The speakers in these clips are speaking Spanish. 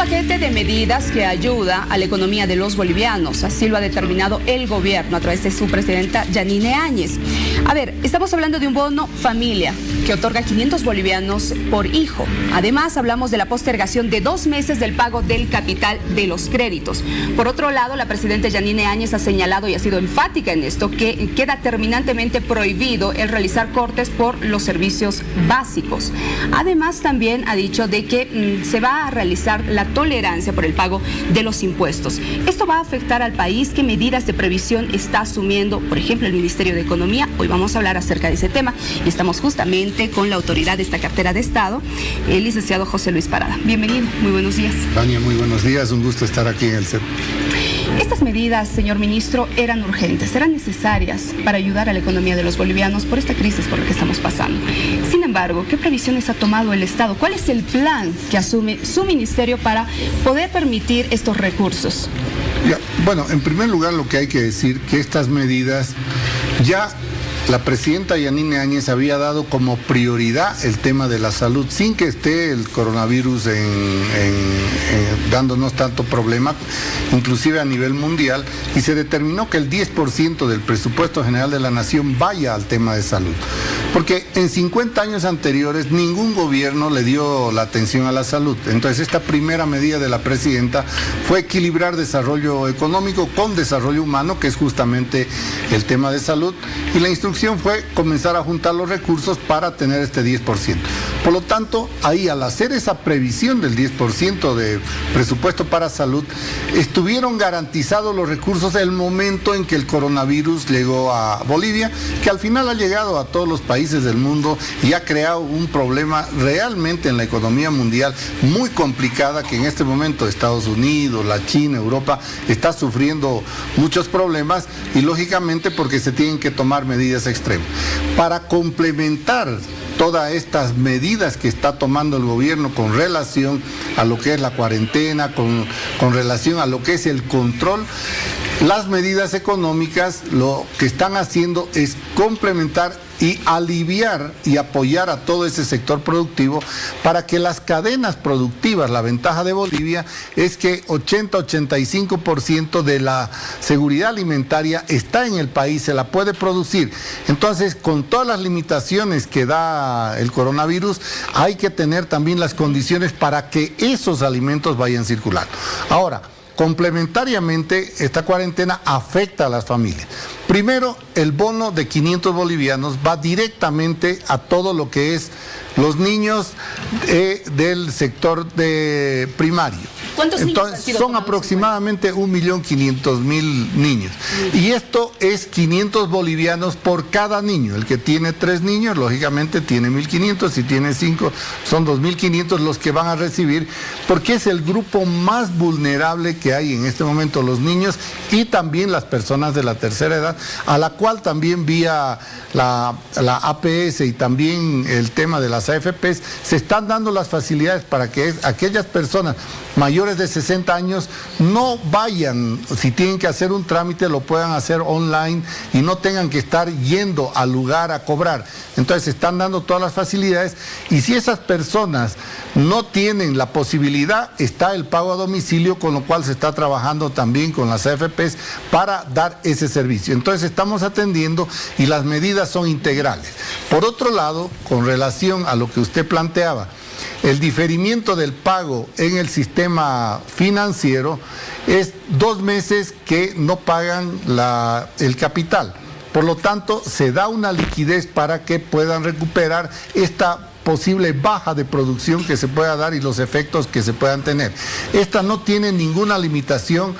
paquete de medidas que ayuda a la economía de los bolivianos. Así lo ha determinado el gobierno a través de su presidenta Yanine Áñez. A ver, estamos hablando de un bono familia que otorga 500 bolivianos por hijo. Además, hablamos de la postergación de dos meses del pago del capital de los créditos. Por otro lado, la presidenta Yanine Áñez ha señalado y ha sido enfática en esto que queda terminantemente prohibido el realizar cortes por los servicios básicos. Además, también ha dicho de que mm, se va a realizar la tolerancia por el pago de los impuestos. Esto va a afectar al país. ¿Qué medidas de previsión está asumiendo, por ejemplo, el Ministerio de Economía? Hoy vamos a hablar acerca de ese tema y estamos justamente con la autoridad de esta cartera de Estado, el licenciado José Luis Parada. Bienvenido, muy buenos días. Tania, muy buenos días, un gusto estar aquí en el set. Estas medidas, señor ministro, eran urgentes, eran necesarias para ayudar a la economía de los bolivianos por esta crisis por la que estamos pasando. Sin embargo, ¿qué previsiones ha tomado el Estado? ¿Cuál es el plan que asume su ministerio para poder permitir estos recursos? bueno, en primer lugar lo que hay que decir que estas medidas ya la presidenta Yanine Áñez había dado como prioridad el tema de la salud, sin que esté el coronavirus dándonos tanto problema, inclusive a nivel mundial, y se determinó que el 10% del presupuesto general de la nación vaya al tema de salud. Porque en 50 años anteriores ningún gobierno le dio la atención a la salud. Entonces esta primera medida de la presidenta fue equilibrar desarrollo económico con desarrollo humano, que es justamente el tema de salud, y la instrucción fue comenzar a juntar los recursos para tener este 10%. Por lo tanto, ahí al hacer esa previsión del 10% de presupuesto para salud, estuvieron garantizados los recursos el momento en que el coronavirus llegó a Bolivia, que al final ha llegado a todos los países del mundo y ha creado un problema realmente en la economía mundial muy complicada que en este momento Estados Unidos, la China, Europa está sufriendo muchos problemas y lógicamente porque se tienen que tomar medidas extremo. Para complementar todas estas medidas que está tomando el gobierno con relación a lo que es la cuarentena, con, con relación a lo que es el control, las medidas económicas lo que están haciendo es complementar y aliviar y apoyar a todo ese sector productivo para que las cadenas productivas, la ventaja de Bolivia es que 80-85% de la seguridad alimentaria está en el país, se la puede producir. Entonces, con todas las limitaciones que da el coronavirus, hay que tener también las condiciones para que esos alimentos vayan circulando. Ahora, Complementariamente, esta cuarentena afecta a las familias. Primero, el bono de 500 bolivianos va directamente a todo lo que es los niños eh, del sector de primario. ¿Cuántos Entonces, son aproximadamente 1.500.000 niños. Y esto es 500 bolivianos por cada niño. El que tiene tres niños, lógicamente, tiene 1.500. Si tiene cinco, son 2.500 los que van a recibir, porque es el grupo más vulnerable que hay en este momento, los niños y también las personas de la tercera edad, a la cual también vía la, la APS y también el tema de las AFPs, se están dando las facilidades para que aquellas personas mayores de 60 años no vayan, si tienen que hacer un trámite, lo puedan hacer online y no tengan que estar yendo al lugar a cobrar. Entonces están dando todas las facilidades y si esas personas no tienen la posibilidad, está el pago a domicilio, con lo cual se está trabajando también con las AFPs para dar ese servicio. Entonces estamos atendiendo y las medidas son integrales. Por otro lado, con relación a lo que usted planteaba, el diferimiento del pago en el sistema financiero es dos meses que no pagan el capital. Por lo tanto, se da una liquidez para que puedan recuperar esta posible baja de producción que se pueda dar y los efectos que se puedan tener. Esta no tiene ninguna limitación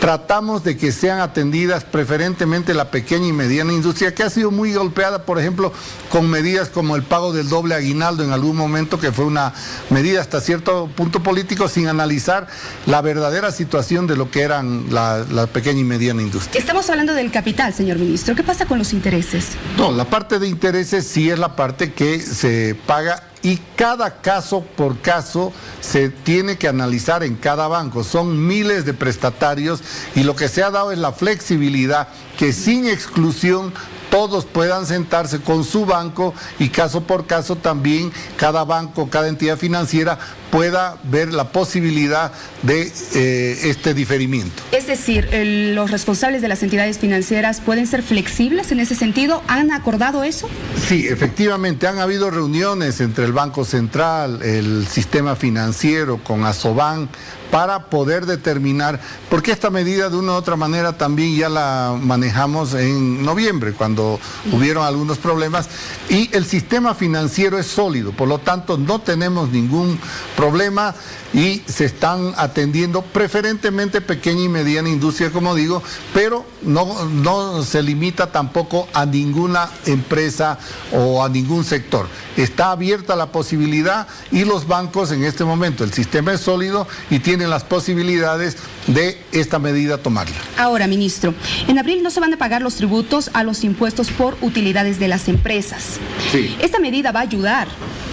tratamos de que sean atendidas preferentemente la pequeña y mediana industria, que ha sido muy golpeada, por ejemplo, con medidas como el pago del doble aguinaldo en algún momento, que fue una medida hasta cierto punto político, sin analizar la verdadera situación de lo que eran la, la pequeña y mediana industria. Estamos hablando del capital, señor ministro. ¿Qué pasa con los intereses? No, la parte de intereses sí es la parte que se paga y cada caso por caso se tiene que analizar en cada banco. Son miles de prestatarios y lo que se ha dado es la flexibilidad que sin exclusión todos puedan sentarse con su banco y caso por caso también cada banco, cada entidad financiera pueda ver la posibilidad de eh, este diferimiento. Es decir, los responsables de las entidades financieras pueden ser flexibles en ese sentido. ¿Han acordado eso? Sí, efectivamente, han habido reuniones entre el Banco Central, el sistema financiero, con Asoban, para poder determinar, porque esta medida de una u otra manera también ya la manejamos en noviembre, cuando hubieron algunos problemas, y el sistema financiero es sólido, por lo tanto no tenemos ningún problema y se están atendiendo preferentemente pequeña y mediana industria, como digo, pero no, no se limita tampoco a ninguna empresa o a ningún sector. Está abierta la posibilidad y los bancos en este momento, el sistema es sólido y tienen las posibilidades de esta medida tomarla. Ahora, ministro, en abril no se van a pagar los tributos a los impuestos por utilidades de las empresas. Sí. Esta medida va a ayudar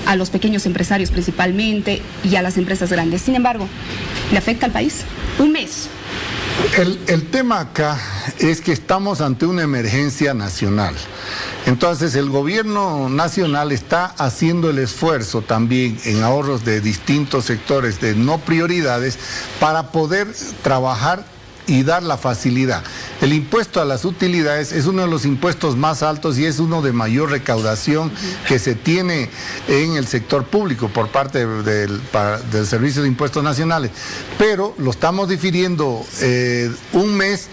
a los pequeños empresarios principalmente y a las empresas grandes. Sin embargo, ¿le afecta al país? Un mes. El, el, tema acá es que estamos ante una emergencia nacional. Entonces el gobierno nacional está haciendo el esfuerzo también en ahorros de distintos sectores de no prioridades para poder trabajar y dar la facilidad. El impuesto a las utilidades es uno de los impuestos más altos y es uno de mayor recaudación que se tiene en el sector público por parte del, Servicio de Impuestos Nacionales. Pero lo estamos difiriendo eh, un mes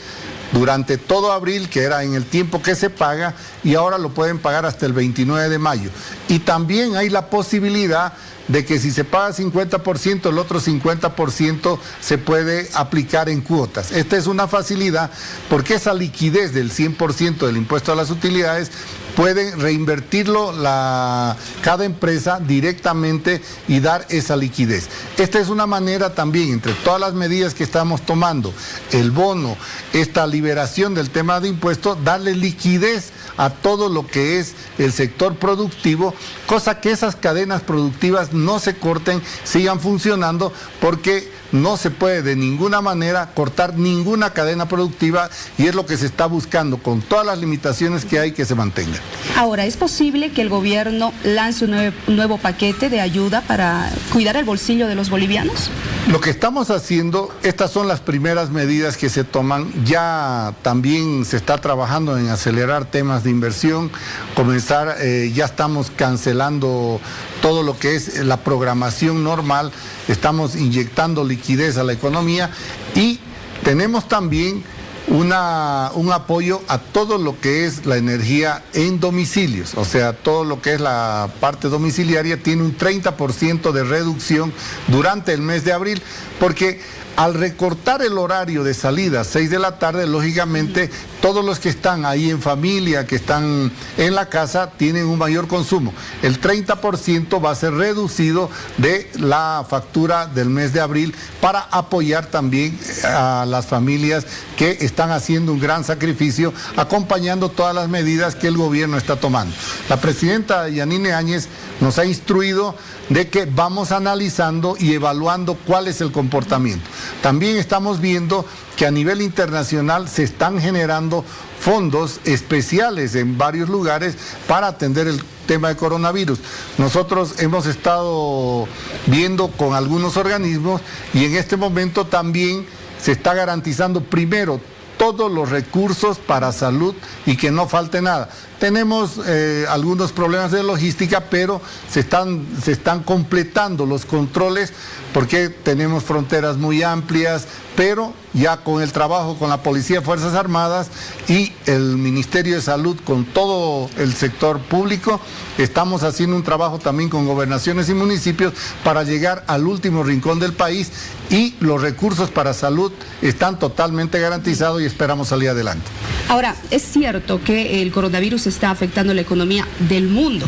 durante todo abril, que era en el tiempo que se paga, y ahora lo pueden pagar hasta el 29 de mayo. Y también hay la posibilidad de que si se paga 50%, el otro 50% se puede aplicar en cuotas. Esta es una facilidad porque esa liquidez del 100% del impuesto a las utilidades puede reinvertirlo la, cada empresa directamente y dar esa liquidez. Esta es una manera también, entre todas las medidas que estamos tomando, el bono, esta liberación del tema de impuestos, darle liquidez a todo lo que es el sector productivo, cosa que esas cadenas productivas no se corten, sigan funcionando, porque no se puede de ninguna manera cortar ninguna cadena productiva y es lo que se está buscando con todas las limitaciones que hay que se mantenga. Ahora, ¿es posible que el gobierno lance un nuevo, paquete de ayuda para cuidar el bolsillo de los bolivianos? Lo que estamos haciendo, estas son las primeras medidas que se toman. Ya también se está trabajando en acelerar temas de inversión, comenzar, eh, ya estamos cancelando todo lo que es la programación normal, estamos inyectando liquidez a la economía y tenemos también una, un apoyo a todo lo que es la energía en domicilios, o sea, todo lo que es la parte domiciliaria tiene un 30% de reducción durante el mes de abril, porque al recortar el horario de salida a 6 de la tarde, lógicamente todos los que están ahí en familia, que están en la casa, tienen un mayor consumo. El 30% va a ser reducido de la factura del mes de abril para apoyar también a las familias que están haciendo un gran sacrificio, acompañando todas las medidas que el gobierno está tomando. La presidenta Yanine Áñez nos ha instruido de que vamos analizando y evaluando cuál es el comportamiento. También estamos viendo que a nivel internacional se están generando fondos especiales en varios lugares para atender el tema de coronavirus. Nosotros hemos estado viendo con algunos organismos y en este momento también se está garantizando primero todos los recursos para salud y que no falte nada. Tenemos eh, algunos problemas de logística, pero se están, se están completando los controles porque tenemos fronteras muy amplias, pero ya con el trabajo con la Policía Fuerzas Armadas y el Ministerio de Salud con todo el sector público, estamos haciendo un trabajo también con gobernaciones y municipios para llegar al último rincón del país y los recursos para salud están totalmente garantizados y esperamos salir adelante. Ahora, es cierto que el coronavirus está afectando la economía del mundo.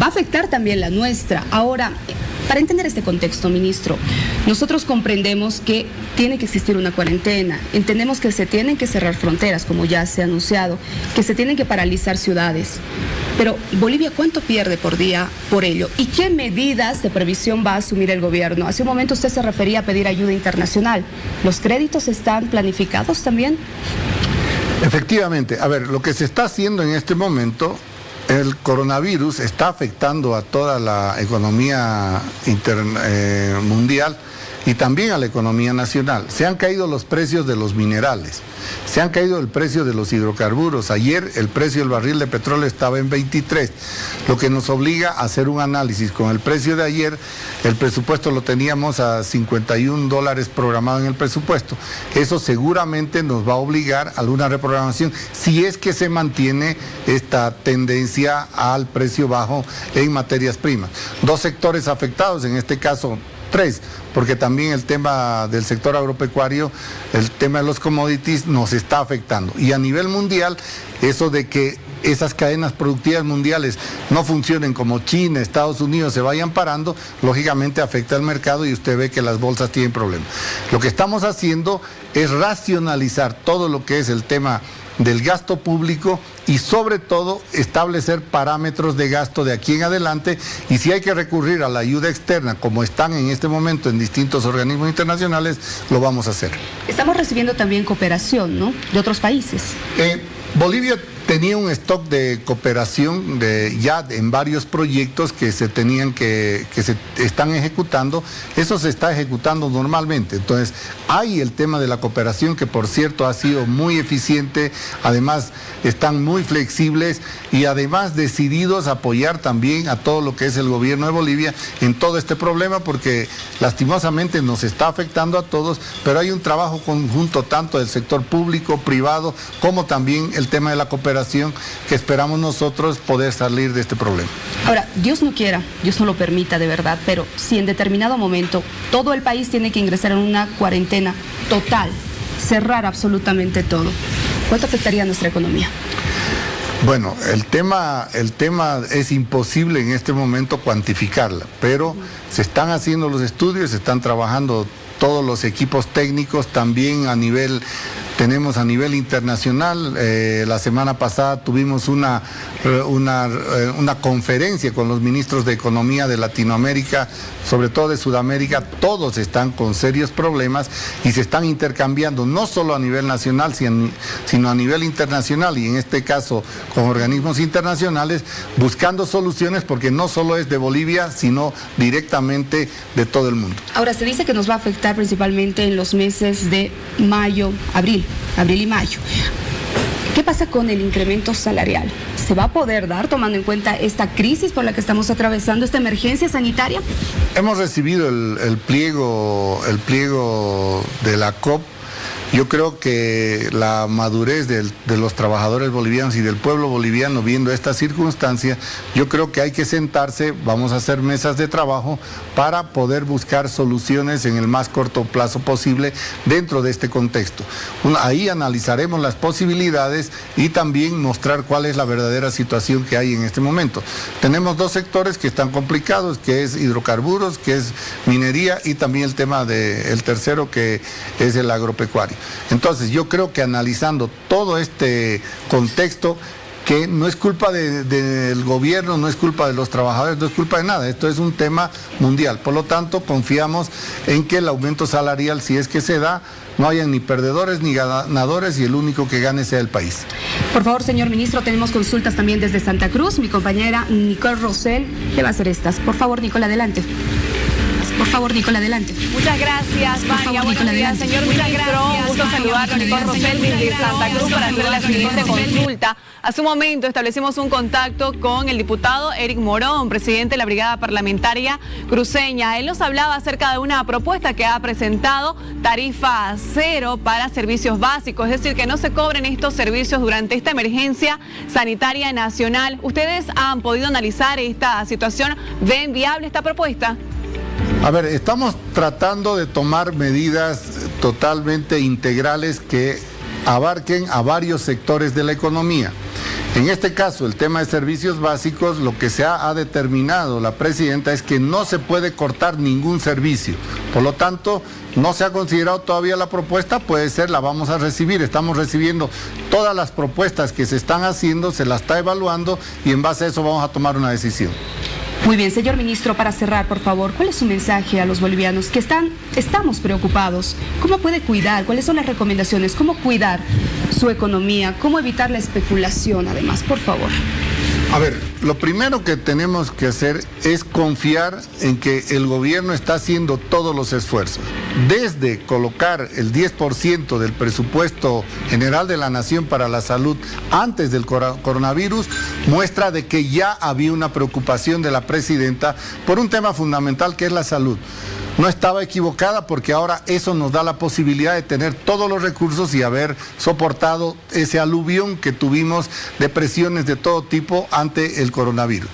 Va a afectar también la nuestra. Ahora, para entender este contexto, ministro, nosotros comprendemos que tiene que existir una cuarentena, entendemos que se tienen que cerrar fronteras, como ya se ha anunciado, que se tienen que paralizar ciudades. Pero Bolivia, ¿cuánto pierde por día por ello? ¿Y qué medidas de previsión va a asumir el gobierno? Hace un momento usted se refería a pedir ayuda internacional. ¿Los créditos están planificados también? Efectivamente. A ver, lo que se está haciendo en este momento el coronavirus está afectando a toda la economía eh, mundial y también a la economía nacional. Se han caído los precios de los minerales, se han caído el precio de los hidrocarburos. Ayer el precio del barril de petróleo estaba en 23, lo que nos obliga a hacer un análisis. Con el precio de ayer, el presupuesto lo teníamos a 51 dólares programado en el presupuesto. Eso seguramente nos va a obligar a alguna reprogramación si es que se mantiene esta tendencia al precio bajo en materias primas. Dos sectores afectados, en este caso tres, porque también el tema del sector agropecuario, el tema de los commodities nos está afectando. Y a nivel mundial, eso de que esas cadenas productivas mundiales no funcionen como China, Estados Unidos se vayan parando, lógicamente afecta al mercado y usted ve que las bolsas tienen problemas. Lo que estamos haciendo es racionalizar todo lo que es el tema del gasto público y sobre todo establecer parámetros de gasto de aquí en adelante y si hay que recurrir a la ayuda externa como están en este momento en distintos organismos internacionales, lo vamos a hacer. Estamos recibiendo también cooperación, ¿no? De otros países. Eh, Bolivia tenía un stock de cooperación ya en varios proyectos que se tenían que, que se están ejecutando. Eso se está ejecutando normalmente. Entonces, hay el tema de la cooperación que por cierto ha sido muy eficiente, además están muy flexibles y además decididos a apoyar también a todo lo que es el gobierno de Bolivia en todo este problema porque lastimosamente nos está afectando a todos, pero hay un trabajo conjunto tanto del sector público, privado, como también el tema de la cooperación que esperamos nosotros poder salir de este problema. Ahora, Dios no quiera, Dios no lo permita de verdad, pero si en determinado momento todo el país tiene que ingresar en una cuarentena total, cerrar absolutamente todo, ¿cuánto afectaría a nuestra economía? Bueno, el tema, el tema es imposible en este momento cuantificarla, pero se están haciendo los estudios, se están trabajando todos los equipos técnicos, también a nivel tenemos a nivel internacional. Eh, la semana pasada tuvimos una, una, eh, una, conferencia con los ministros de Economía de Latinoamérica, sobre todo de Sudamérica. Todos están con serios problemas y se están intercambiando, no solo a nivel nacional, sino a nivel internacional y en este caso con organismos internacionales, buscando soluciones porque no solo es de Bolivia, sino directamente de todo el mundo. Ahora, se dice que nos va a afectar principalmente en los meses de mayo, abril abril y mayo. ¿Qué pasa con el incremento salarial? ¿Se va a poder dar tomando en cuenta esta crisis por la que estamos atravesando, esta emergencia sanitaria? Hemos recibido el, pliego, el pliego de la COP yo creo que la madurez de, los trabajadores bolivianos y del pueblo boliviano viendo esta circunstancia, yo creo que hay que sentarse, vamos a hacer mesas de trabajo para poder buscar soluciones en el más corto plazo posible dentro de este contexto. Ahí analizaremos las posibilidades y también mostrar cuál es la verdadera situación que hay en este momento. Tenemos dos sectores que están complicados, que es hidrocarburos, que es minería y también el tema del tercero que es el agropecuario. Entonces yo creo que analizando todo este contexto, que no es culpa del gobierno, no es culpa de los trabajadores, no es culpa de nada, esto es un tema mundial. Por lo tanto, confiamos en que el aumento salarial, si es que se da, no haya ni perdedores ni ganadores y el único que gane sea el país. Por favor, señor ministro, tenemos consultas también desde Santa Cruz. Mi compañera Nicole Rosell le va a hacer estas. Por favor, Nicole, adelante. Por favor, Nicole, adelante. Muchas gracias, Vania. Buenos días, señor Muchas ministro. Un gusto saludarlo, Nicole Rosel desde Santa Cruz para hacer la siguiente consulta. Hace un momento establecimos un contacto con el diputado Eric Morón, presidente de la Brigada Parlamentaria Cruceña. Él nos hablaba acerca de una propuesta que ha presentado tarifa cero para servicios básicos, es decir, que no se cobren estos servicios durante esta emergencia sanitaria nacional. ¿Ustedes han podido analizar esta situación? ¿Ven viable esta propuesta? A ver, estamos tratando de tomar medidas totalmente integrales que abarquen a varios sectores de la economía. En este caso, el tema de servicios básicos, lo que se ha, determinado la presidenta es que no se puede cortar ningún servicio. Por lo tanto, no se ha considerado todavía la propuesta, puede ser, la vamos a recibir. Estamos recibiendo todas las propuestas que se están haciendo, se las está evaluando y en base a eso vamos a tomar una decisión. Muy bien, señor ministro, para cerrar, por favor, ¿cuál es su mensaje a los bolivianos que están, estamos preocupados? ¿Cómo puede cuidar? ¿Cuáles son las recomendaciones? ¿Cómo cuidar su economía? ¿Cómo evitar la especulación, además, por favor? A ver, lo primero que tenemos que hacer es confiar en que el gobierno está haciendo todos los esfuerzos. Desde colocar el 10% del presupuesto general de la nación para la salud antes del coronavirus, muestra de que ya había una preocupación de la presidenta por un tema fundamental que es la salud no estaba equivocada porque ahora eso nos da la posibilidad de tener todos los recursos y haber soportado ese aluvión que tuvimos de presiones de todo tipo ante el coronavirus.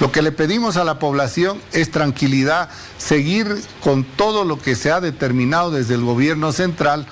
Lo que le pedimos a la población es tranquilidad, seguir con todo lo que se ha determinado desde el gobierno central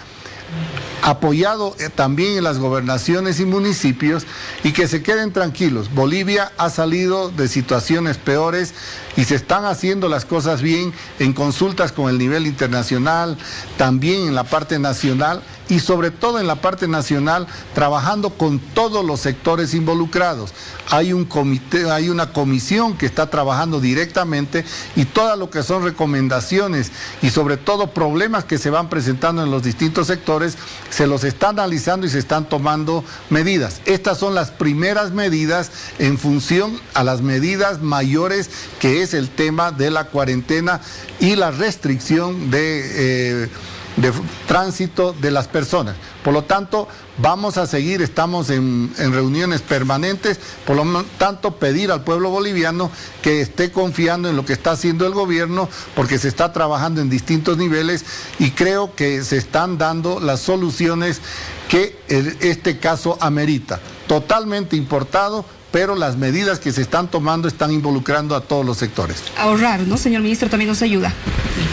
apoyado eh, también en las gobernaciones y municipios y que se queden tranquilos. Bolivia ha salido de situaciones peores y se están haciendo las cosas bien en consultas con el nivel internacional, también en la parte nacional y sobre todo en la parte nacional trabajando con todos los sectores involucrados. Hay un comité, hay una comisión que está trabajando directamente y todo lo que son recomendaciones y sobre todo problemas que se van presentando en los distintos sectores se los está analizando y se están tomando medidas. Estas son las primeras medidas en función a las medidas mayores que es el tema de la cuarentena y la restricción de... Eh, de tránsito de las personas. Por lo tanto, vamos a seguir, estamos en, reuniones permanentes, por lo tanto, pedir al pueblo boliviano que esté confiando en lo que está haciendo el gobierno, porque se está trabajando en distintos niveles y creo que se están dando las soluciones que este caso amerita. Totalmente importado, pero las medidas que se están tomando están involucrando a todos los sectores. Ahorrar, ¿no, señor ministro? También nos ayuda.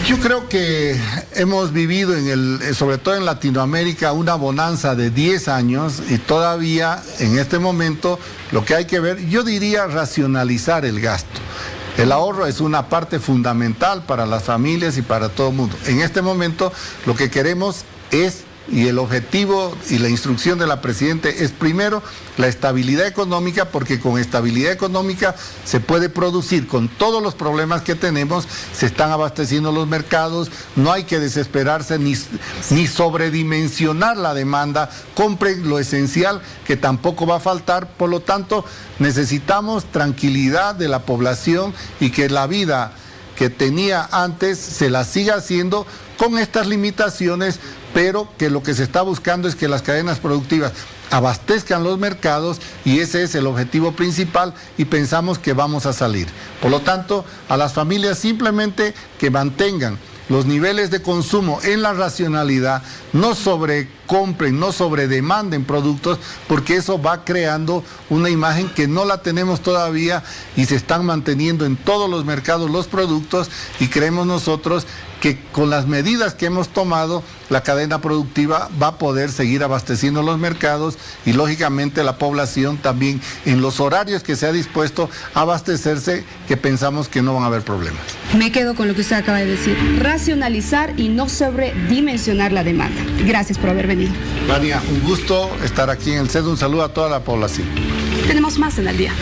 Yo creo que hemos vivido, en el, sobre todo en Latinoamérica, una bonanza de 10 años y todavía en este momento lo que hay que ver, yo diría racionalizar el gasto. El ahorro es una parte fundamental para las familias y para todo el mundo. En este momento lo que queremos es y el objetivo y la instrucción de la Presidente es primero la estabilidad económica, porque con estabilidad económica se puede producir con todos los problemas que tenemos, se están abasteciendo los mercados, no hay que desesperarse ni, ni sobredimensionar la demanda, compren lo esencial que tampoco va a faltar, por lo tanto necesitamos tranquilidad de la población y que la vida que tenía antes se la siga haciendo con estas limitaciones, pero que lo que se está buscando es que las cadenas productivas abastezcan los mercados y ese es el objetivo principal y pensamos que vamos a salir. Por lo tanto, a las familias simplemente que mantengan los niveles de consumo en la racionalidad, no sobrecompren, no sobredemanden productos, porque eso va creando una imagen que no la tenemos todavía y se están manteniendo en todos los mercados los productos y creemos nosotros que con las medidas que hemos tomado, la cadena productiva va a poder seguir abasteciendo los mercados y lógicamente la población también en los horarios que se ha dispuesto a abastecerse, que pensamos que no van a haber problemas. Me quedo con lo que usted acaba de decir, racionalizar y no sobredimensionar la demanda. Gracias por haber venido. Vania, un gusto estar aquí en el CED, un saludo a toda la población. Tenemos más en el día.